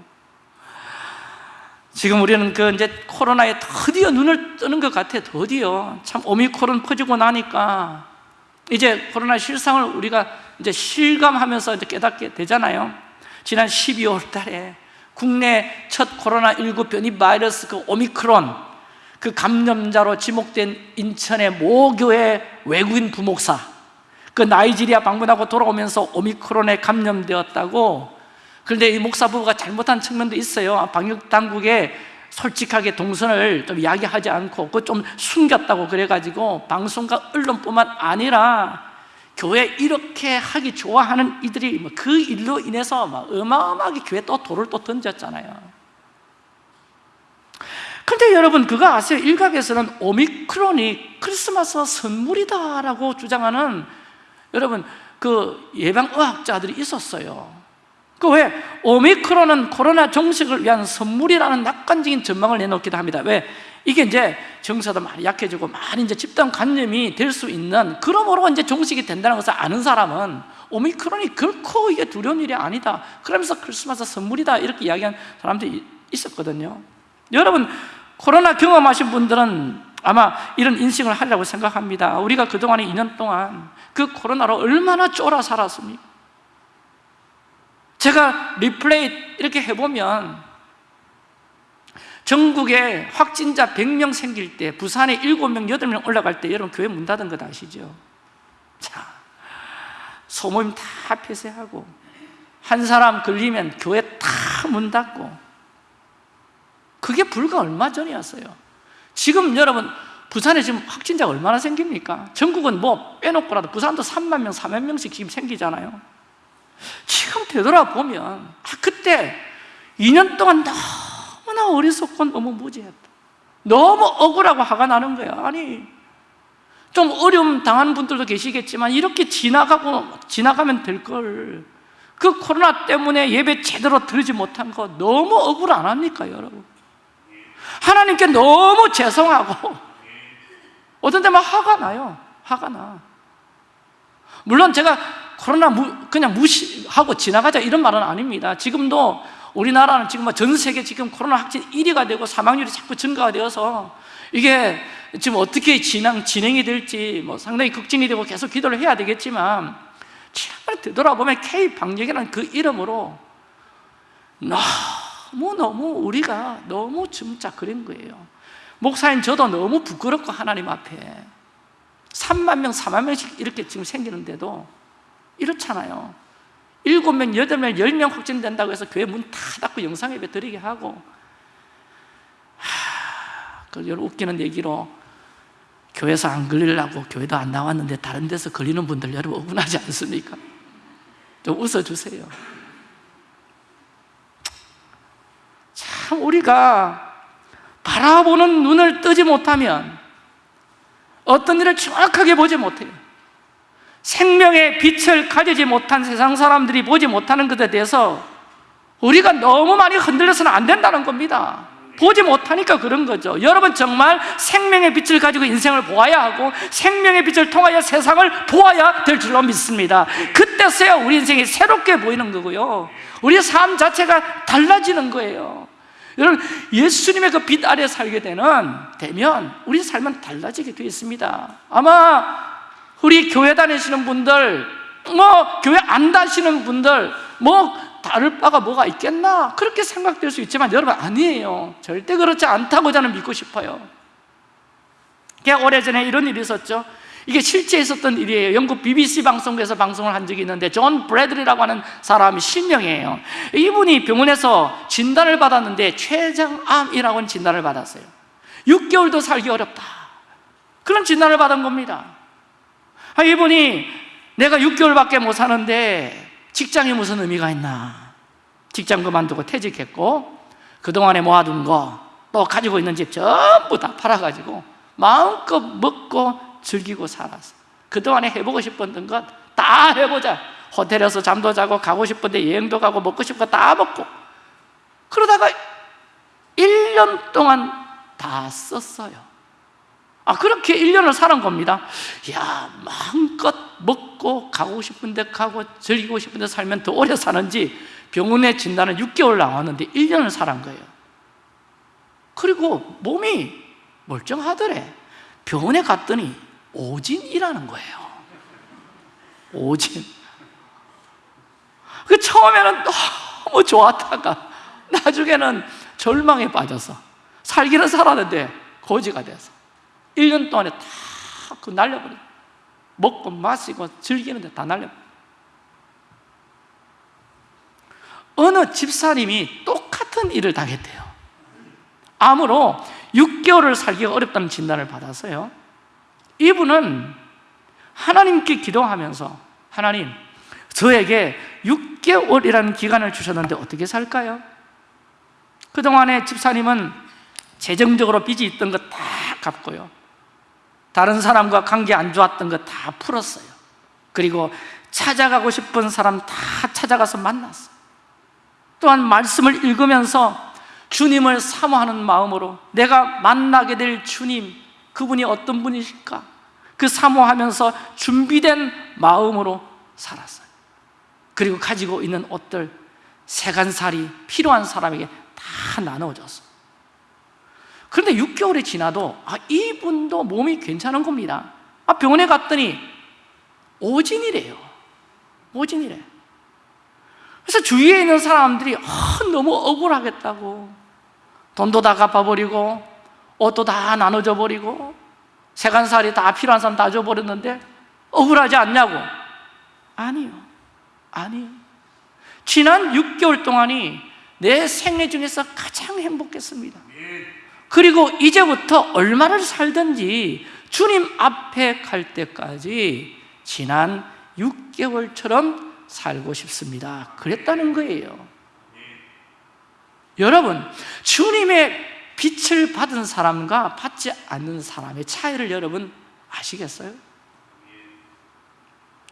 지금 우리는 그 이제 코로나에 드디어 눈을 뜨는 것 같아 드디어. 참 오미크론 퍼지고 나니까. 이제 코로나 실상을 우리가 이제 실감하면서 이제 깨닫게 되잖아요. 지난 12월 달에 국내 첫 코로나19 변이 바이러스 그 오미크론 그 감염자로 지목된 인천의 모교의 외국인 부목사 그 나이지리아 방문하고 돌아오면서 오미크론에 감염되었다고. 그런데 이 목사 부부가 잘못한 측면도 있어요. 방역 당국에 솔직하게 동선을 좀 이야기하지 않고 그거 좀 숨겼다고 그래가지고 방송과 언론뿐만 아니라 교회 이렇게 하기 좋아하는 이들이 뭐그 일로 인해서 막 어마어마하게 교회 또 돌을 또 던졌잖아요 근데 여러분 그거 아세요? 일각에서는 오미크론이 크리스마스 선물이다라고 주장하는 여러분 그 예방의학자들이 있었어요 그 왜? 오미크론은 코로나 종식을 위한 선물이라는 낙관적인 전망을 내놓기도 합니다 왜? 이게 이제 정서도 많이 약해지고 많이 이제 집단 감염이 될 수 있는 그러므로 이제 종식이 된다는 것을 아는 사람은 오미크론이 결코 이게 두려운 일이 아니다 그러면서 크리스마스 선물이다 이렇게 이야기한 사람들이 있었거든요 여러분 코로나 경험하신 분들은 아마 이런 인식을 하리라고 생각합니다 우리가 그동안에 2년 동안 그 코로나로 얼마나 쫄아 살았습니까? 제가 리플레이 이렇게 해보면 전국에 확진자 100명 생길 때 부산에 7명, 8명 올라갈 때 여러분 교회 문 닫은 거 아시죠? 자, 소모임 다 폐쇄하고 한 사람 걸리면 교회 다 문 닫고 그게 불과 얼마 전이었어요. 지금 여러분 부산에 지금 확진자가 얼마나 생깁니까? 전국은 뭐 빼놓고라도 부산도 3만 명, 4만 명씩 지금 생기잖아요. 지금 되돌아보면 아, 그때 2년 동안 너무나 어리석고 너무 무지했다. 너무 억울하고 화가 나는 거야. 아니 좀 어려움 당하는 분들도 계시겠지만 이렇게 지나가고 지나가면 될 걸. 그 코로나 때문에 예배 제대로 들지 못한 거 너무 억울 안 합니까 여러분? 하나님께 너무 죄송하고. 어떤 때만 화가 나요. 화가 나. 물론 제가 코로나 무, 그냥 무시하고 지나가자 이런 말은 아닙니다. 지금도 우리나라는 지금 뭐전 세계 지금 코로나 확진 1위가 되고 사망률이 자꾸 증가가 되어서 이게 지금 어떻게 진행, 진행이 될지 뭐 상당히 걱정이 되고 계속 기도를 해야 되겠지만 정말 되돌아보면 K-방역이라는 그 이름으로 너무 너무 우리가 너무 짐작거린 거예요. 목사님 저도 너무 부끄럽고 하나님 앞에. 3만 명, 4만 명씩 이렇게 지금 생기는데도 이렇잖아요. 7명, 8명, 10명 확진된다고 해서 교회 문 다 닫고 영상 예배 드리게 하고. 하, 그 웃기는 얘기로 교회에서 안 걸리려고 교회도 안 나왔는데 다른 데서 걸리는 분들 여러분 억울하지 않습니까? 좀 웃어주세요 참 우리가 바라보는 눈을 뜨지 못하면 어떤 일을 정확하게 보지 못해요. 생명의 빛을 가지지 못한 세상 사람들이 보지 못하는 것에 대해서 우리가 너무 많이 흔들려서는 안 된다는 겁니다. 보지 못하니까 그런 거죠. 여러분 정말 생명의 빛을 가지고 인생을 보아야 하고 생명의 빛을 통하여 세상을 보아야 될 줄로 믿습니다. 그때서야 우리 인생이 새롭게 보이는 거고요. 우리 삶 자체가 달라지는 거예요 여러분 예수님의 그 빛 아래 살게 되는 되면 우리 삶은 달라지게 되어 있습니다. 아마 우리 교회 다니시는 분들 뭐 교회 안 다니시는 분들 뭐 다를 바가 뭐가 있겠나? 그렇게 생각될 수 있지만 여러분 아니에요. 절대 그렇지 않다고 저는 믿고 싶어요. 오래 전에 이런 일이 있었죠 이게 실제 있었던 일이에요. 영국 BBC 방송국에서 방송을 한 적이 있는데 존 브래드리라고 하는 사람이 실명이에요. 이분이 병원에서 진단을 받았는데 췌장암이라고 하는 진단을 받았어요. 6개월도 살기 어렵다. 그런 진단을 받은 겁니다. 아, 이분이 내가 6개월밖에 못 사는데 직장이 무슨 의미가 있나? 직장 그만두고 퇴직했고 그동안에 모아둔 거 또 가지고 있는 집 전부 다 팔아가지고 마음껏 먹고 즐기고 살았어 그동안에 해보고 싶었던 것 다 해보자. 호텔에서 잠도 자고 가고 싶은데 여행도 가고 먹고 싶은 거 다 먹고. 그러다가 1년 동안 다 썼어요. 아 그렇게 1년을 살은 겁니다. 야 마음껏 먹고 가고 싶은 데 가고 즐기고 싶은 데 살면 더 오래 사는지 병원에 진단은 6개월 나왔는데 1년을 살은 거예요. 그리고 몸이 멀쩡하더래. 병원에 갔더니 오진이라는 거예요. 오진. 그 처음에는 너무 좋았다가 나중에는 절망에 빠져서 살기는 살았는데 거지가 돼서 1년 동안에 다 그 날려버려 먹고 마시고 즐기는데 다 날려버려 어느 집사님이 똑같은 일을 당했대요. 암으로 6개월을 살기가 어렵다는 진단을 받았어요 이분은 하나님께 기도하면서 하나님 저에게 6개월이라는 기간을 주셨는데 어떻게 살까요? 그동안에 집사님은 재정적으로 빚이 있던 거다 갚고요. 다른 사람과 관계 안 좋았던 거다 풀었어요. 그리고 찾아가고 싶은 사람 다 찾아가서 만났어요. 또한 말씀을 읽으면서 주님을 사모하는 마음으로 내가 만나게 될 주님 그분이 어떤 분이실까? 그 사모하면서 준비된 마음으로 살았어요. 그리고 가지고 있는 옷들 세간살이 필요한 사람에게 다 나눠줬어요. 그런데 6개월이 지나도 아, 이분도 몸이 괜찮은 겁니다. 아, 병원에 갔더니 오진이래요. 오진이래. 그래서 주위에 있는 사람들이 아, 너무 억울하겠다고. 돈도 다 갚아버리고 옷도 다 나눠줘 버리고 세간살이 다 필요한 사람 다 줘버렸는데 억울하지 않냐고? 아니요. 아니요. 지난 6개월 동안이 내 생애 중에서 가장 행복했습니다. 그리고 이제부터 얼마를 살든지 주님 앞에 갈 때까지 지난 6개월처럼 살고 싶습니다. 그랬다는 거예요. 여러분 주님의 빛을 받은 사람과 받지 않는 사람의 차이를 여러분 아시겠어요?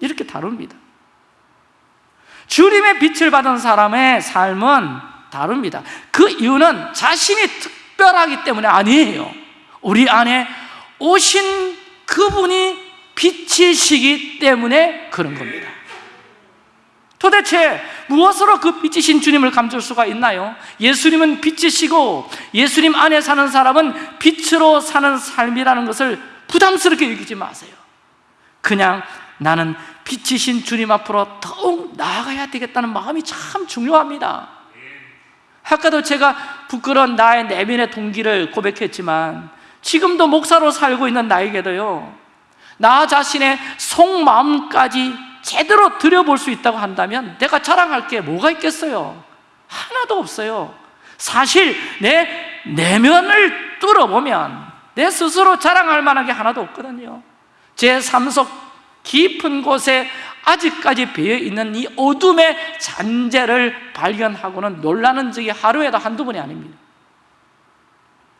이렇게 다릅니다. 주님의 빛을 받은 사람의 삶은 다릅니다. 그 이유는 자신이 특별하기 때문에 아니에요. 우리 안에 오신 그분이 빛이시기 때문에 그런 겁니다 도대체 무엇으로 그 빛이신 주님을 감출 수가 있나요? 예수님은 빛이시고 예수님 안에 사는 사람은 빛으로 사는 삶이라는 것을 부담스럽게 여기지 마세요 그냥 나는 빛이신 주님 앞으로 더욱 나아가야 되겠다는 마음이 참 중요합니다 아까도 제가 부끄러운 나의 내면의 동기를 고백했지만 지금도 목사로 살고 있는 나에게도요 나 자신의 속마음까지 제대로 들여볼 수 있다고 한다면 내가 자랑할 게 뭐가 있겠어요? 하나도 없어요. 사실 내 내면을 뚫어보면 내 스스로 자랑할 만한 게 하나도 없거든요. 제삶속 깊은 곳에 아직까지 배어있는 이 어둠의 잔재를 발견하고는 놀라는 적이 하루에도 한두 번이 아닙니다.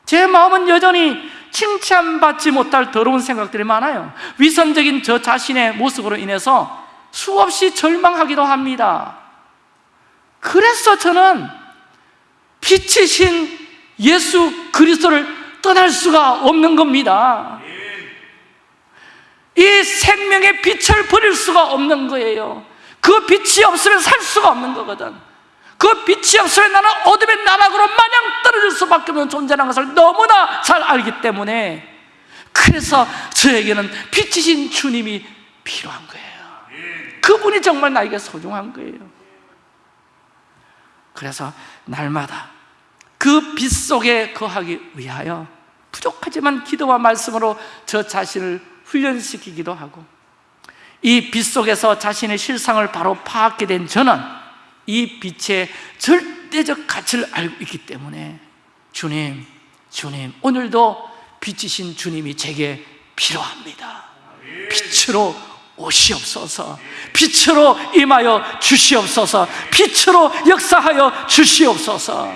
제 마음은 여전히 칭찬받지 못할 더러운 생각들이 많아요. 위선적인 저 자신의 모습으로 인해서 수없이 절망하기도 합니다. 그래서 저는 빛이신 예수 그리스도를 떠날 수가 없는 겁니다. 이 생명의 빛을 버릴 수가 없는 거예요. 그 빛이 없으면 살 수가 없는 거거든. 그 빛이 없으면 나는 어둠의 나락으로 마냥 떨어질 수밖에 없는 존재라는 것을 너무나 잘 알기 때문에 그래서 저에게는 빛이신 주님이 필요한 거예요 그분이 정말 나에게 소중한 거예요. 그래서 날마다 그 빛 속에 거하기 위하여 부족하지만 기도와 말씀으로 저 자신을 훈련시키기도 하고 이 빛 속에서 자신의 실상을 바로 파악하게 된 저는 이 빛의 절대적 가치를 알고 있기 때문에 주님, 주님 오늘도 빛이신 주님이 제게 필요합니다. 빛으로 오시옵소서. 빛으로 임하여 주시옵소서. 빛으로 역사하여 주시옵소서.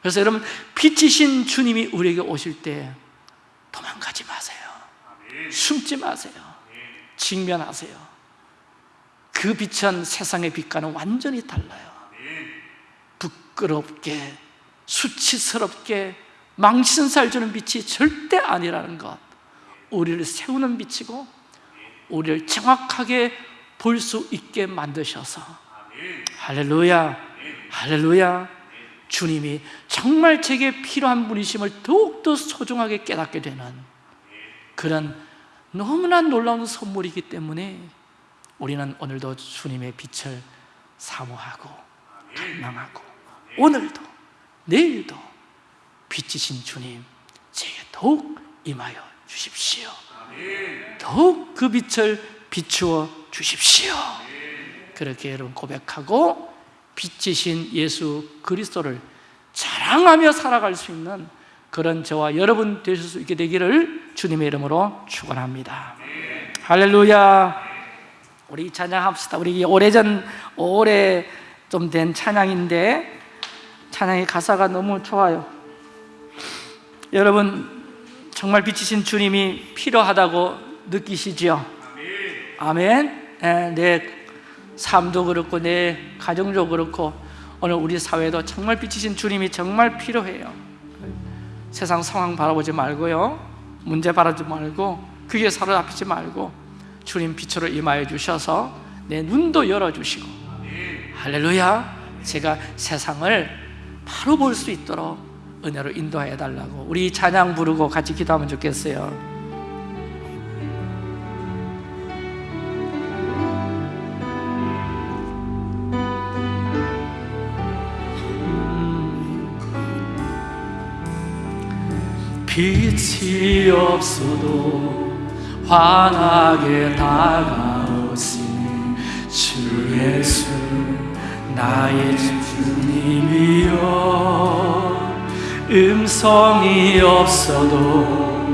그래서 여러분 빛이신 주님이 우리에게 오실 때 도망가지 마세요. 숨지 마세요. 직면하세요. 그 빛은 세상의 빛과는 완전히 달라요. 부끄럽게 수치스럽게 망신살 주는 빛이 절대 아니라는 것. 우리를 세우는 빛이고 우리를 정확하게 볼 수 있게 만드셔서. 할렐루야. 할렐루야. 주님이 정말 제게 필요한 분이심을 더욱더 소중하게 깨닫게 되는 그런 너무나 놀라운 선물이기 때문에 우리는 오늘도 주님의 빛을 사모하고 갈망하고 오늘도 내일도 빛이신 주님 제게 더욱 임하여 주십시오 더욱 그 빛을 비추어 주십시오 그렇게 여러분 고백하고 빛이신 예수 그리스도를 자랑하며 살아갈 수 있는 그런 저와 여러분 되실 수 있게 되기를 주님의 이름으로 축원합니다. 할렐루야. 우리 찬양합시다. 우리 오래전 오래 좀 된 찬양인데 찬양의 가사가 너무 좋아요. 여러분 정말 빛이신 주님이 필요하다고 느끼시지요? 아멘. 예, 내 삶도 그렇고 내 가정도 그렇고 오늘 우리 사회도 정말 빛이신 주님이 정말 필요해요. 세상 상황 바라보지 말고요. 문제 바라지 말고 그게 사로잡히지 말고 주님 빛으로 임하여 주셔서 내 눈도 열어 주시고 할렐루야. 제가 세상을 바로 볼 수 있도록 은혜로 인도하여 달라고 우리 찬양 부르고 같이 기도하면 좋겠어요. 빛이 없어도 환하게 다가오시는 주 예수 나의 주님이여 음성이 없어도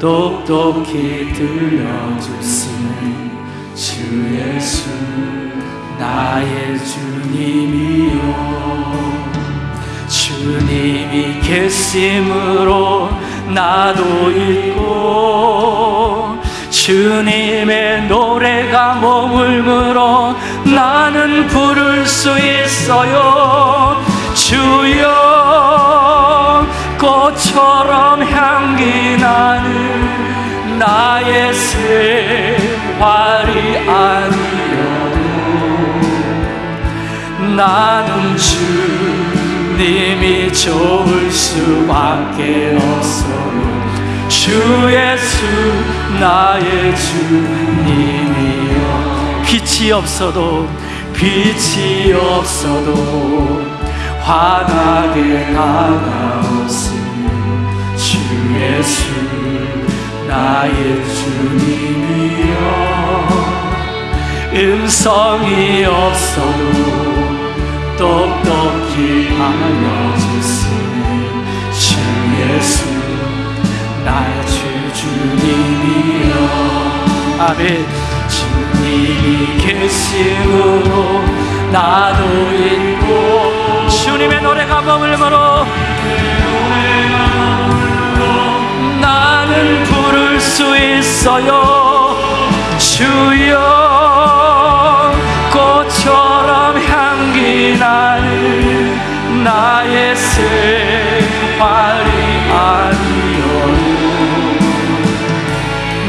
똑똑히 들려주시는 주 예수 나의 주님이여 주님이 계심으로 나도 있고 주님의 노래가 머물므로 나는 부를 수 있어요. 주여 꽃처럼 향기 나는 나의 생활이 아니어도 나는 주님이 좋을 수밖에 없어요. 주 예수 나의 주님이여. 빛이 없어도 빛이 없어도 환하게 주 예수 나의 주님이여. 음성이 없어도 똑똑히 알려주시는 주 예수 나의 주 주님이여. 아멘. 주님이 계심으로 나도 있고 주님의 노래가 머물므로 나는 부를 수 있어요. 주여 꽃처럼 향기 나는 나의 생활이 아니요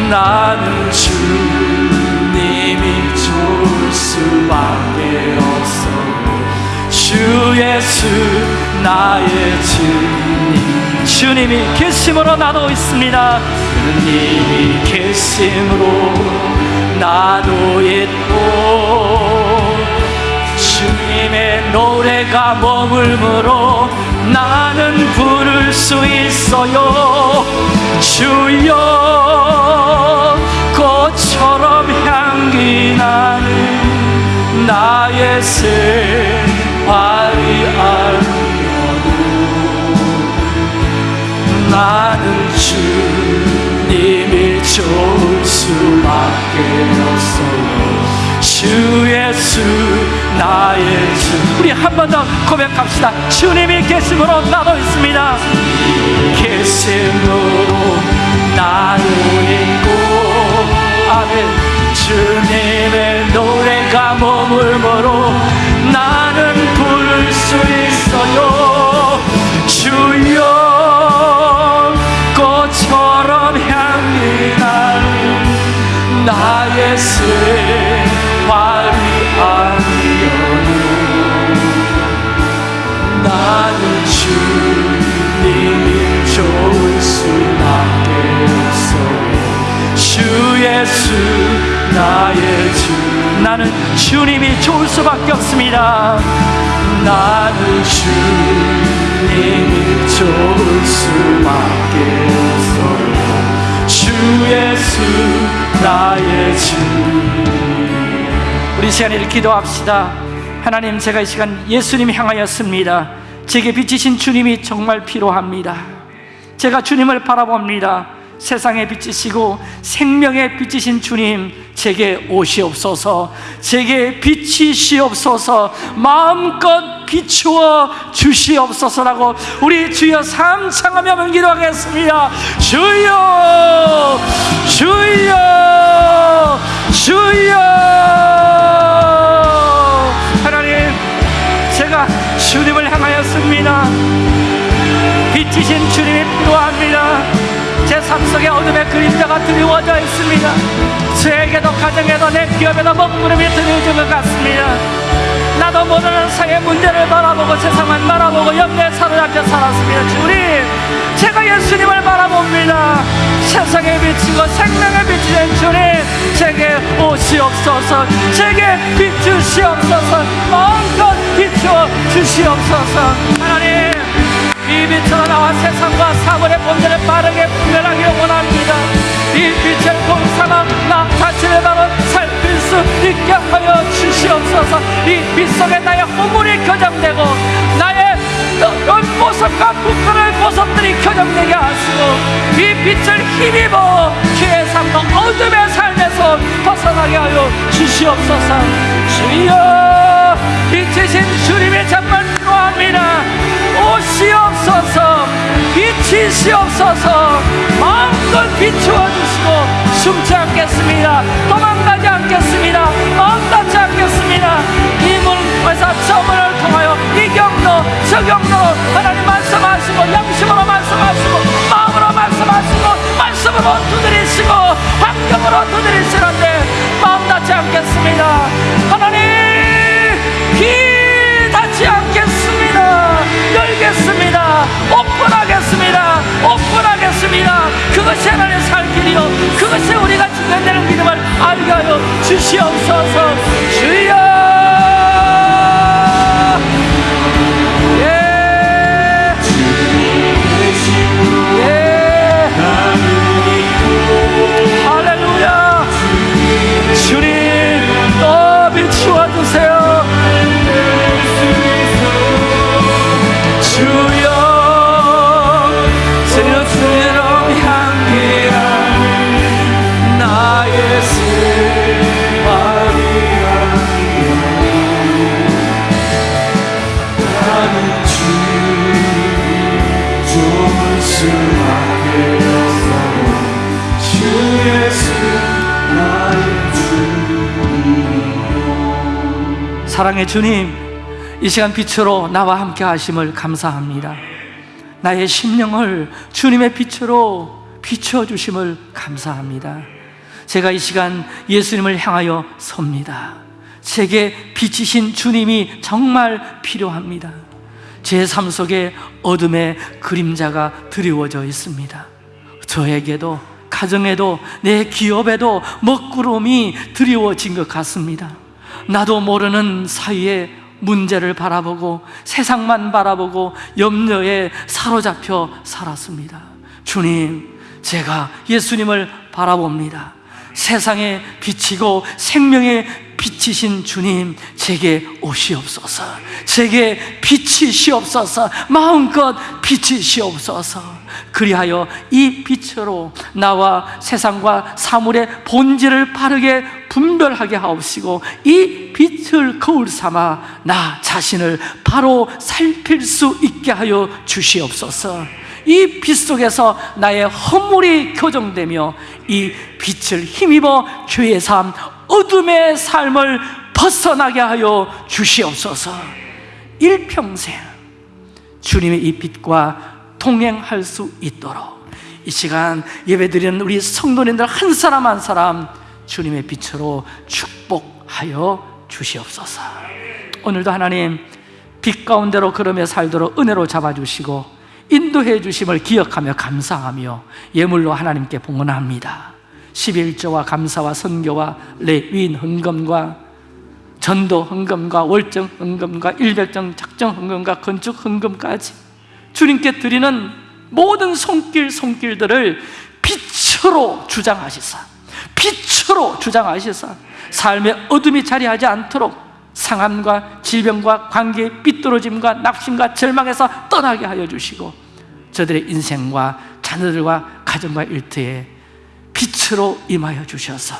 나는 주님이 좋을 수밖에 없어요 주 예수 나의 주님 주님이 계심으로 나도 있습니다. 주님이 계심으로 나도 있고 주님의 노래가 머물므로 나는 부를 수 있어요. 주여 꽃처럼 향기 나는 나의 생활이 아니 나는 주님이 좋을 수밖에 없어요. 주 예수 나의 주. 우리 한 번 더 고백합시다. 주님이 계심으로 나도 있습니다 예수 나의 주. 나는 주님이 좋을 수밖에 없습니다. 나는 주님이 좋을 수밖에 없어요. 주 예수 나의 주. 우리 시간에 기도합시다. 하나님 제가 이 시간 예수님 향하였습니다. 제게 비치신 주님이 정말 필요합니다. 제가 주님을 바라봅니다 세상에 비치시고 생명에 비치신 주님 제게 오시옵소서. 제게 비치시옵소서. 마음껏 비추어 주시옵소서라고 우리 주여 삼창하며 기도하겠습니다. 주여 주여 주여. 하나님 제가 주님을 향하였습니다. 비치신 주님이 필요합니다 제 삶 속에 어둠의 그림자가 드리워져 있습니다. 저에게도 가정에도 내 기업에도 먹구름이 드리워진 것 같습니다. 나도 모르는 사회 문제를 바라보고 세상만 바라보고 염려에 사로잡혀 살았습니다. 주님 제가 예수님을 바라봅니다. 세상에 비치고 생명에 비치는 주님 제게 오시옵소서. 제게 비추시옵소서. 마음껏 비추어 주시옵소서. 하나님 이 빛으로 나와 세상과 사물의 본질을 빠르게 분별하기를 원합니다. 이 빛을 공삼아 나 자신을 바로 살필 수 있게 하여 주시옵소서. 이 빛 속에 나의 허물이 교정되고 나의 어떤 모습과 부끄러운 모습들이 교정되게 하시고 이 빛을 힘입어 주의 삶과 어둠의 삶에서 벗어나게 하여 주시옵소서. 주여 빛이신 주님의 정 말 필요합니다. 오시옵소서 비치시옵소서 마음껏 비추어 주시고 숨지 않겠습니다. 도망가지 않겠습니다. 마음 닫지 않겠습니다. 이 문에서 저 문을 통하여 이 경로 저 경로로 하나님 말씀하시고 양심으로 말씀하시고 마음으로 말씀하시고 말씀으로 두드리시고 환경으로 두드리시는데 마음 닫지 않겠습니다. 하나님 않겠습니다 열겠습니다. 오픈하겠습니다. 오픈하겠습니다. 그것이 하나님의 살 길이요. 그것이 우리가 지켜내는 믿음을 알게 하여 주시옵소서. 주여 사랑의 주님, 이 시간 빛으로 나와 함께 하심을 감사합니다. 나의 심령을 주님의 빛으로 비추어 주심을 감사합니다. 제가 이 시간 예수님을 향하여 섭니다. 제게 비치신 주님이 정말 필요합니다. 제 삶 속에 어둠의 그림자가 드리워져 있습니다. 저에게도 가정에도 내 기업에도 먹구름이 드리워진 것 같습니다. 나도 모르는 사이에 문제를 바라보고 세상만 바라보고 염려에 사로잡혀 살았습니다. 주님, 제가 예수님을 바라봅니다. 세상에 비치고 생명에 비치신 주님, 제게 오시옵소서. 제게 비치시옵소서. 마음껏 비치시옵소서. 그리하여 이 빛으로 나와 세상과 사물의 본질을 바르게 분별하게 하옵시고 이 빛을 거울 삼아 나 자신을 바로 살필 수 있게 하여 주시옵소서. 이 빛 속에서 나의 허물이 교정되며 이 빛을 힘입어 죄의 삶, 어둠의 삶을 벗어나게 하여 주시옵소서. 일평생 주님의 이 빛과 동행할 수 있도록 이 시간 예배드리는 우리 성도님들 한 사람 한 사람 주님의 빛으로 축복하여 주시옵소서. 오늘도 하나님 빛 가운데로 걸으며 살도록 은혜로 잡아주시고 인도해 주심을 기억하며 감사하며 예물로 하나님께 봉헌합니다. 11조와 감사와 선교와 레위인 헌금과 전도 헌금과 월정 헌금과 일백정 작정 헌금과 건축 헌금까지 주님께 드리는 모든 손길 손길들을 빛으로 주장하시사 빛으로 주장하시사 삶의 어둠이 자리하지 않도록 상함과 질병과 관계 삐뚤어짐과 낙심과 절망에서 떠나게 하여 주시고 저들의 인생과 자녀들과 가정과 일터에 빛으로 임하여 주셔서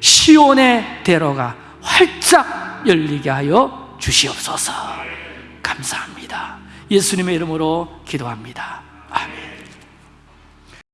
시온의 대로가 활짝 열리게 하여 주시옵소서. 감사합니다. 예수님의 이름으로 기도합니다